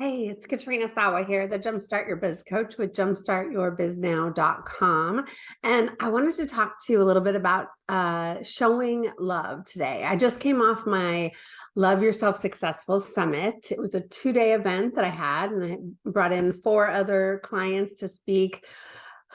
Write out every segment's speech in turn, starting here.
Hey, it's Katrina Sawa here, the Jumpstart Your Biz Coach with jumpstartyourbiznow.com. And I wanted to talk to you a little bit about uh, showing love today. I just came off my Love Yourself Successful Summit. It was a two-day event that I had, and I brought in four other clients to speak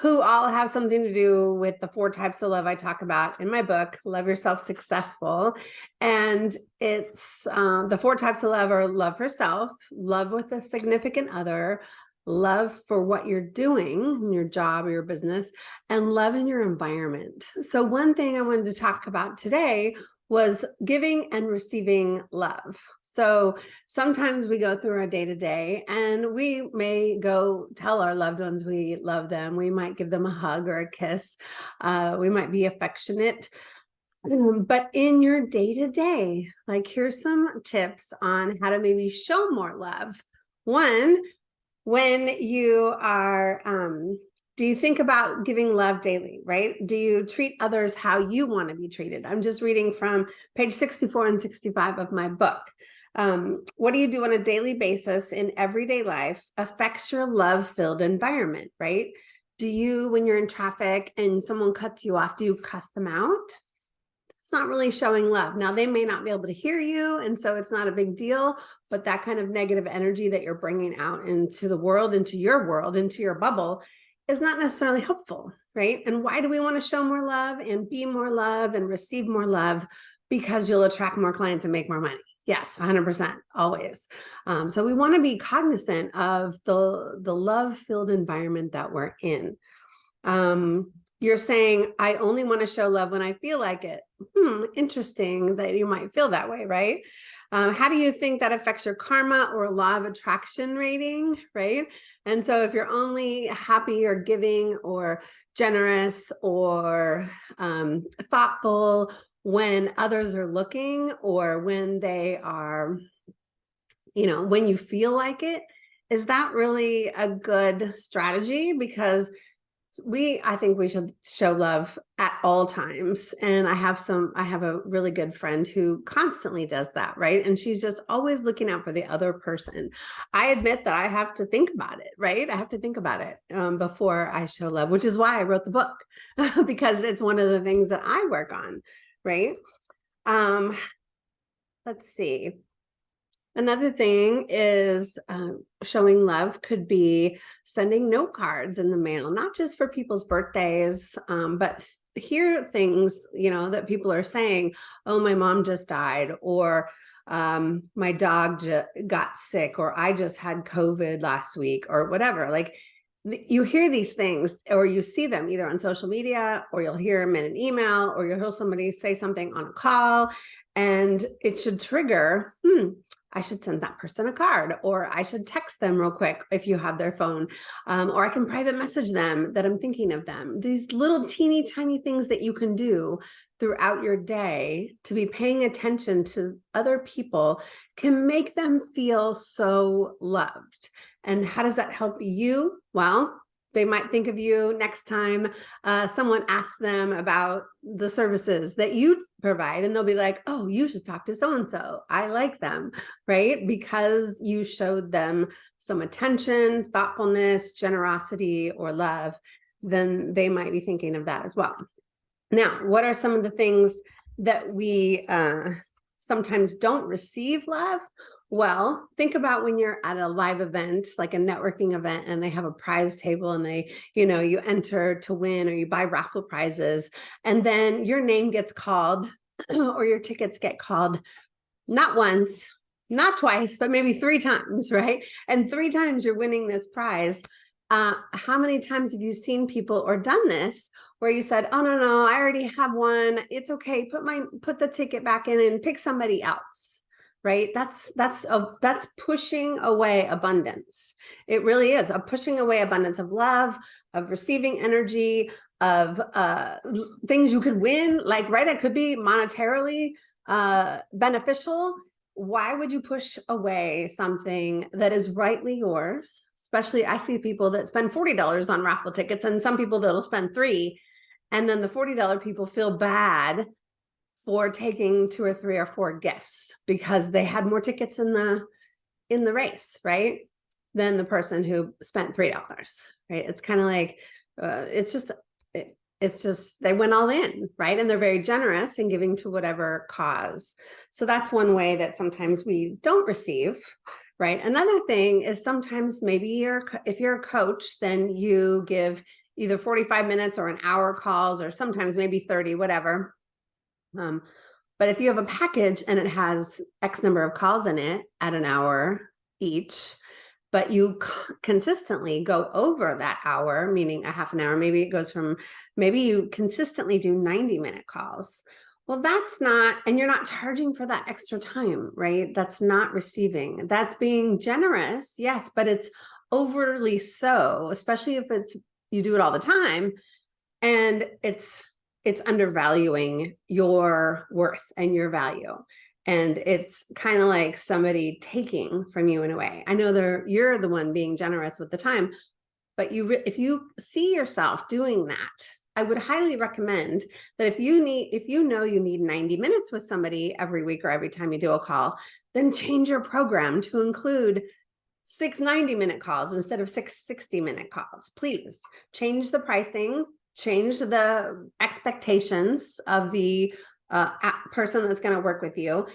who all have something to do with the four types of love I talk about in my book, Love Yourself Successful. And it's uh, the four types of love are love for self, love with a significant other, love for what you're doing in your job or your business, and love in your environment. So one thing I wanted to talk about today was giving and receiving love. So sometimes we go through our day to day and we may go tell our loved ones we love them. We might give them a hug or a kiss. Uh, we might be affectionate. But in your day to day, like here's some tips on how to maybe show more love. One, when you are um, do you think about giving love daily, right? Do you treat others how you want to be treated? I'm just reading from page 64 and 65 of my book. Um, what do you do on a daily basis in everyday life affects your love-filled environment, right? Do you, when you're in traffic and someone cuts you off, do you cuss them out? It's not really showing love. Now, they may not be able to hear you, and so it's not a big deal, but that kind of negative energy that you're bringing out into the world, into your world, into your bubble, is not necessarily helpful, right? And why do we want to show more love and be more love and receive more love? Because you'll attract more clients and make more money. Yes, 100%, always. Um, so we want to be cognizant of the, the love-filled environment that we're in. Um, you're saying, I only want to show love when I feel like it. Hmm, interesting that you might feel that way, right? Um, how do you think that affects your karma or law of attraction rating, right? And so if you're only happy or giving or generous or um, thoughtful when others are looking or when they are, you know, when you feel like it, is that really a good strategy? Because we i think we should show love at all times. And i have some i have a really good friend who constantly does that right? And she's just always looking out for the other person. I admit that i have to think about it right? I have to think about it um, before i show love which is why i wrote the book because it's one of the things that i work on right um let's see Another thing is uh, showing love could be sending note cards in the mail, not just for people's birthdays, um, but hear things, you know, that people are saying, oh, my mom just died, or um, my dog got sick, or I just had COVID last week, or whatever. Like you hear these things or you see them either on social media or you'll hear them in an email or you'll hear somebody say something on a call and it should trigger, hmm, I should send that person a card or I should text them real quick if you have their phone um, or I can private message them that I'm thinking of them. These little teeny tiny things that you can do throughout your day to be paying attention to other people can make them feel so loved. And how does that help you? Well, they might think of you next time uh, someone asks them about the services that you provide and they'll be like, oh, you should talk to so-and-so. I like them, right? Because you showed them some attention, thoughtfulness, generosity, or love, then they might be thinking of that as well. Now, what are some of the things that we uh, sometimes don't receive love well, think about when you're at a live event, like a networking event, and they have a prize table and they, you know, you enter to win or you buy raffle prizes, and then your name gets called or your tickets get called not once, not twice, but maybe three times, right? And three times you're winning this prize. Uh, how many times have you seen people or done this where you said, oh, no, no, I already have one. It's okay. Put my, put the ticket back in and pick somebody else right that's that's a that's pushing away abundance it really is a pushing away abundance of love of receiving energy of uh things you could win like right it could be monetarily uh beneficial why would you push away something that is rightly yours especially i see people that spend $40 on raffle tickets and some people that'll spend three and then the $40 people feel bad for taking two or three or four gifts because they had more tickets in the in the race, right? than the person who spent $3, right? It's kind of like, uh, it's just, it, it's just, they went all in, right? And they're very generous in giving to whatever cause. So that's one way that sometimes we don't receive, right? Another thing is sometimes maybe you're, if you're a coach, then you give either 45 minutes or an hour calls or sometimes maybe 30, whatever. Um, but if you have a package and it has X number of calls in it at an hour each, but you consistently go over that hour, meaning a half an hour, maybe it goes from, maybe you consistently do 90 minute calls. Well, that's not, and you're not charging for that extra time, right? That's not receiving. That's being generous, yes, but it's overly so, especially if it's you do it all the time and it's it's undervaluing your worth and your value. And it's kind of like somebody taking from you in a way. I know they're you're the one being generous with the time but you if you see yourself doing that i would highly recommend that if you need if you know you need 90 minutes with somebody every week or every time you do a call then change your program to include six 90 minute calls instead of six 60 minute calls. Please change the pricing, change the expectations of the uh, person that's going to work with you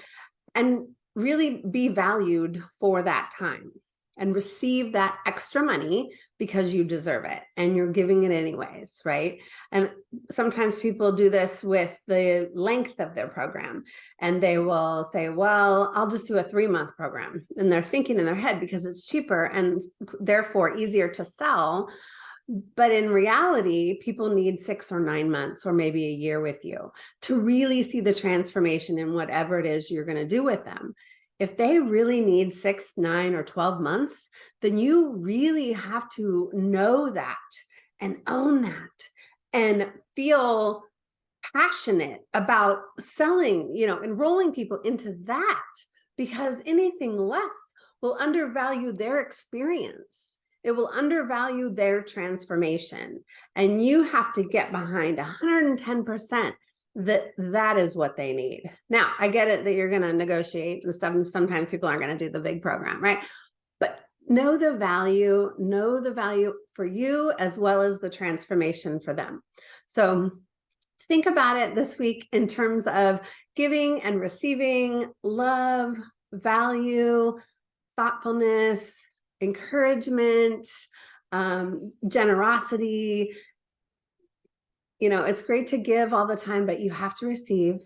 and really be valued for that time and receive that extra money because you deserve it and you're giving it anyways, right? And sometimes people do this with the length of their program and they will say, well, I'll just do a three month program. And they're thinking in their head because it's cheaper and therefore easier to sell. But in reality, people need six or nine months or maybe a year with you to really see the transformation in whatever it is you're going to do with them if they really need six, nine, or 12 months, then you really have to know that and own that and feel passionate about selling, you know, enrolling people into that because anything less will undervalue their experience. It will undervalue their transformation. And you have to get behind 110% that that is what they need. Now, I get it that you're going to negotiate and stuff. And sometimes people aren't going to do the big program, right? But know the value, know the value for you as well as the transformation for them. So think about it this week in terms of giving and receiving love, value, thoughtfulness, encouragement, um, generosity, you know, it's great to give all the time, but you have to receive.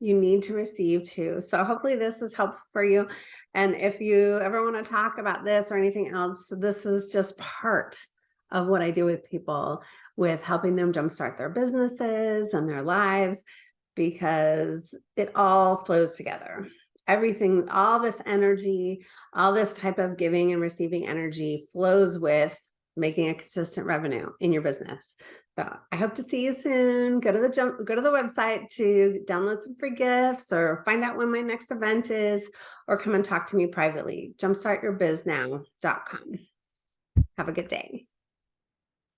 You need to receive too. So hopefully this is helpful for you. And if you ever want to talk about this or anything else, this is just part of what I do with people with helping them jumpstart their businesses and their lives because it all flows together. Everything, all this energy, all this type of giving and receiving energy flows with making a consistent revenue in your business. So I hope to see you soon. Go to the jump, go to the website to download some free gifts or find out when my next event is, or come and talk to me privately. Jumpstartyourbiznow.com. Have a good day.